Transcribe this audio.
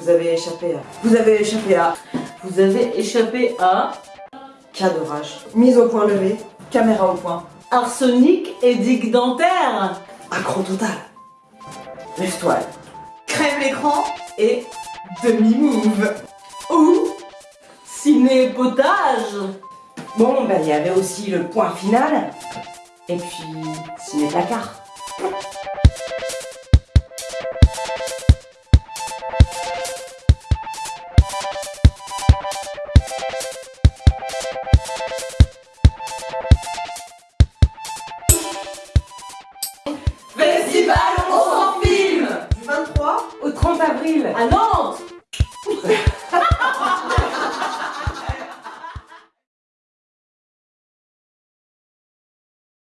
Vous avez échappé à... Vous avez échappé à... Vous avez échappé à Cas d'orage. Mise au point levé. Caméra au point. arsenic et digue dentaire. Accro total. Lève-toi. Crève l'écran Et Demi-move. ou ciné-potage. Bon, ben il y avait aussi le point final. Et puis, ciné Festival On s'en filme Du 23 Au 30 avril. Ah non